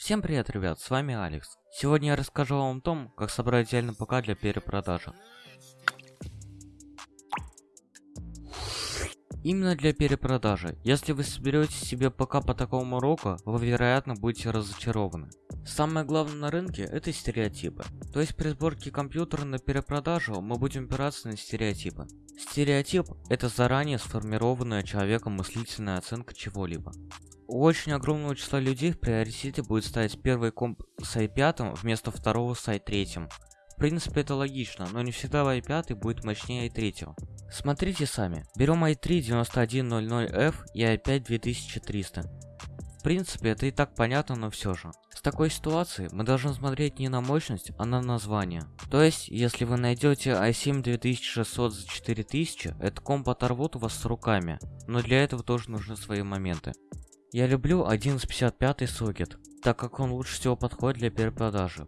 Всем привет, ребят, с вами Алекс. Сегодня я расскажу вам о том, как собрать идеальный ПК для перепродажи. Именно для перепродажи. Если вы соберете себе ПК по такому уроку, вы вероятно будете разочарованы. Самое главное на рынке это стереотипы. То есть при сборке компьютера на перепродажу мы будем опираться на стереотипы. Стереотип это заранее сформированная человеком мыслительная оценка чего-либо. У очень огромного числа людей в приоритете будет ставить первый комп с i5 вместо второго с i3. В принципе это логично, но не всегда i5 будет мощнее i3. Смотрите сами. Берем i3 9100F и i5 2300. В принципе это и так понятно, но все же. В такой ситуации мы должны смотреть не на мощность, а на название. То есть, если вы найдете i7 2600 за 4000, этот комп оторвут вас с руками. Но для этого тоже нужны свои моменты. Я люблю 1155 сокет, так как он лучше всего подходит для перепродажи.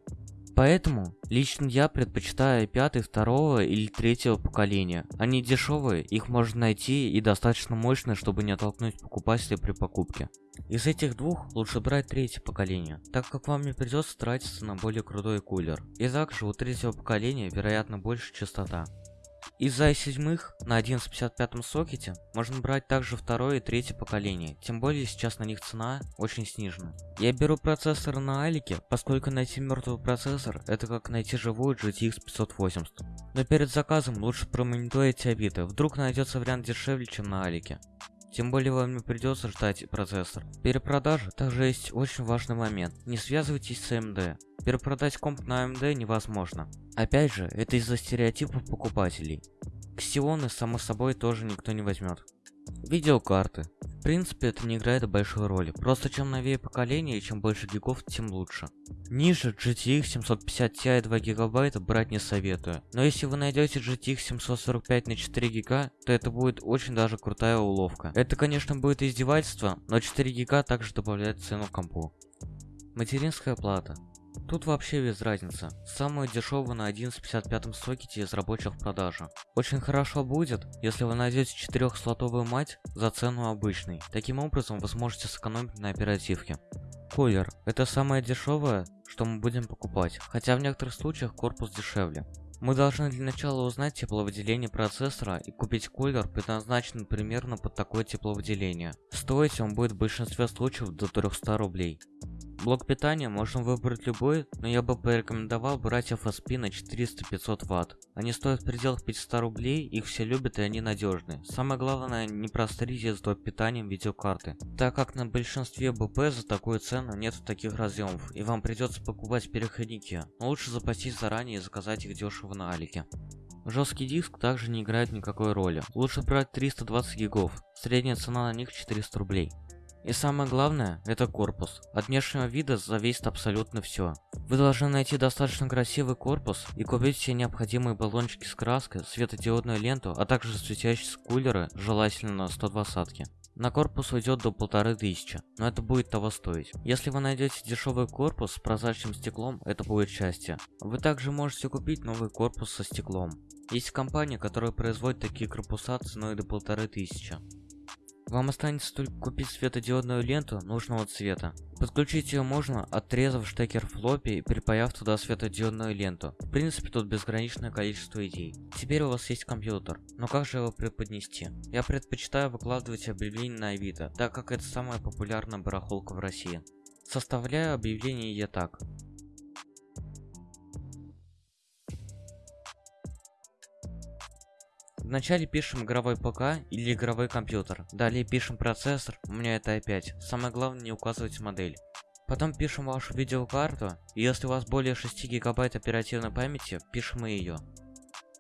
Поэтому лично я предпочитаю i5 второго или третьего поколения. Они дешевые, их можно найти и достаточно мощные, чтобы не оттолкнуть покупателя при покупке. Из этих двух лучше брать третье поколение, так как вам не придется тратиться на более крутой кулер. И также у третьего поколения вероятно больше частота. Из-за i7 на 1155 сокете можно брать также второе и третье поколение, тем более сейчас на них цена очень снижена. Я беру процессор на Алике, поскольку найти мертвый процессор это как найти живую GTX 580. Но перед заказом лучше промониторить Авито, вдруг найдется вариант дешевле чем на Алике. Тем более вам не придется ждать процессор. В перепродаже также есть очень важный момент. Не связывайтесь с AMD. Перепродать комп на AMD невозможно. Опять же, это из-за стереотипов покупателей. Ксионы, само собой, тоже никто не возьмет. Видеокарты. В принципе, это не играет большой роли. Просто чем новее поколение и чем больше гигов, тем лучше. Ниже GTX 750 Ti 2 гигабайта брать не советую. Но если вы найдете GTX 745 на 4 гига, то это будет очень даже крутая уловка. Это, конечно, будет издевательство, но 4 гига также добавляет цену компу. Материнская плата. Тут вообще без разницы. Самую дешевую на 11.55 сокете из рабочих продажи. Очень хорошо будет, если вы найдете 4-слотовую мать за цену обычной. Таким образом вы сможете сэкономить на оперативке. Кулер. Это самое дешевое, что мы будем покупать, хотя в некоторых случаях корпус дешевле. Мы должны для начала узнать тепловыделение процессора и купить кулер, предназначенный примерно под такое тепловыделение. Стоить он будет в большинстве случаев до 300 рублей. Блок питания можно выбрать любой, но я бы порекомендовал брать FSP на 400-500 Вт. Они стоят в пределах 500 рублей, их все любят и они надежны. Самое главное, не прострите с доп. питанием видеокарты, так как на большинстве БП за такую цену нет таких разъемов, и вам придется покупать переходники. Но лучше запастись заранее и заказать их дешево на Алике. Жесткий диск также не играет никакой роли. Лучше брать 320 гигов. Средняя цена на них 400 рублей. И самое главное, это корпус. От внешнего вида зависит абсолютно все. Вы должны найти достаточно красивый корпус и купить все необходимые баллончики с краской, светодиодную ленту, а также светящиеся кулеры, желательно на 120 на корпус уйдет до полторы тысячи, но это будет того стоить. Если вы найдете дешевый корпус с прозрачным стеклом, это будет счастье. Вы также можете купить новый корпус со стеклом. Есть компания, которая производит такие корпуса ценой до полторы тысячи. Вам останется только купить светодиодную ленту нужного цвета. Подключить ее можно, отрезав штекер флоппи и припаяв туда светодиодную ленту. В принципе, тут безграничное количество идей. Теперь у вас есть компьютер, но как же его преподнести? Я предпочитаю выкладывать объявления на Авито, так как это самая популярная барахолка в России. Составляю объявление я так. Вначале пишем игровой ПК или игровой компьютер. Далее пишем процессор, у меня это i5. Самое главное не указывать модель. Потом пишем вашу видеокарту, и если у вас более 6 гигабайт оперативной памяти, пишем и ее.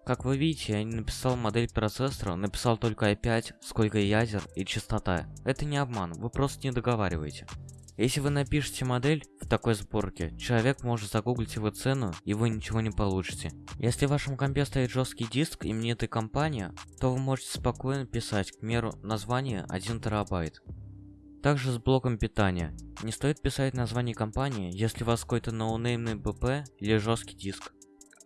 Как вы видите, я не написал модель процессора, написал только i5, сколько ядер и частота. Это не обман, вы просто не договариваете. Если вы напишете модель в такой сборке, человек может загуглить его цену, и вы ничего не получите. Если в вашем компе стоит жесткий диск именитой компании, то вы можете спокойно писать, к меру, название 1 терабайт. Также с блоком питания. Не стоит писать название компании, если у вас какой-то ноунеймный БП или жесткий диск.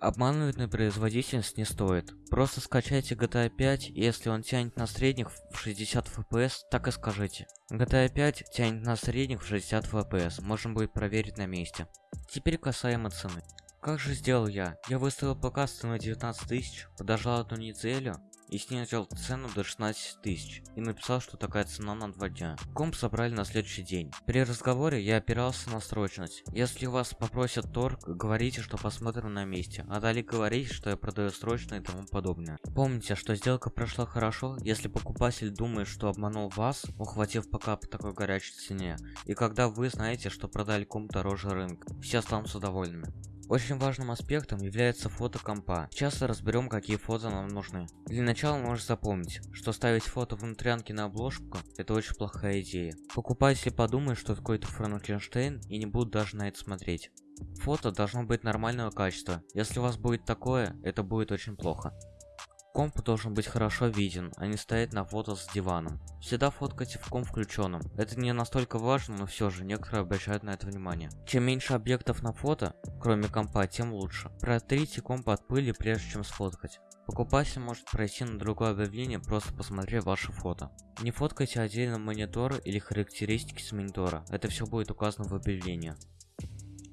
Обманывать на производительность не стоит. Просто скачайте GTA 5, и если он тянет на средних в 60 FPS, так и скажите. GTA 5 тянет на средних в 60 FPS, можно будет проверить на месте. Теперь касаемо цены. Как же сделал я? Я выставил показ на 19 тысяч, подождал одну неделю, и снизил цену до 16 тысяч и написал, что такая цена на два дня. Комп собрали на следующий день. При разговоре я опирался на срочность. Если вас попросят торг, говорите, что посмотрим на месте, а далее говорите, что я продаю срочно и тому подобное. Помните, что сделка прошла хорошо, если покупатель думает, что обманул вас, ухватив пока по такой горячей цене, и когда вы знаете, что продали комп дороже рынка. Все останутся довольными. Очень важным аспектом является фото компа. Часто разберем, какие фото нам нужны. Для начала можно запомнить, что ставить фото внутрянки на обложку – это очень плохая идея. Покупатели подумают, что какой-то Франкенштейн и не будут даже на это смотреть. Фото должно быть нормального качества. Если у вас будет такое, это будет очень плохо. Комп должен быть хорошо виден, а не стоять на фото с диваном. Всегда фоткайте в комп включенным. Это не настолько важно, но все же некоторые обращают на это внимание. Чем меньше объектов на фото, кроме компа, тем лучше. Протрите комп от пыли, прежде чем сфоткать. Покупатель может пройти на другое объявление, просто посмотрев ваше фото. Не фоткайте отдельно монитор или характеристики с монитора, это все будет указано в объявлении.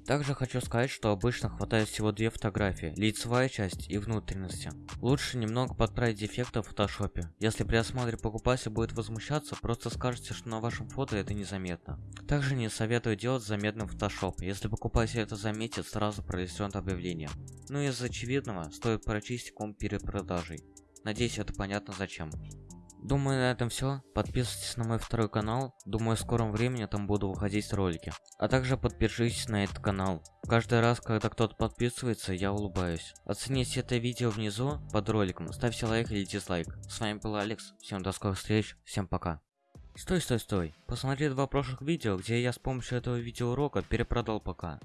Также хочу сказать, что обычно хватает всего две фотографии, лицевая часть и внутренности. Лучше немного подправить дефекты в фотошопе. Если при осмотре покупатель будет возмущаться, просто скажите, что на вашем фото это незаметно. Также не советую делать заметным фотошоп. Если покупатель это заметит, сразу пролистнет объявление. Ну и из очевидного, стоит прочистить комп перед продажей. Надеюсь, это понятно зачем. Думаю, на этом все. Подписывайтесь на мой второй канал. Думаю, в скором времени там буду выходить ролики. А также подпишитесь на этот канал. Каждый раз, когда кто-то подписывается, я улыбаюсь. Оцените это видео внизу под роликом. Ставьте лайк или дизлайк. С вами был Алекс. Всем до скорых встреч. Всем пока. Стой, стой, стой. Посмотри два прошлых видео, где я с помощью этого видеоурока перепродал ПК.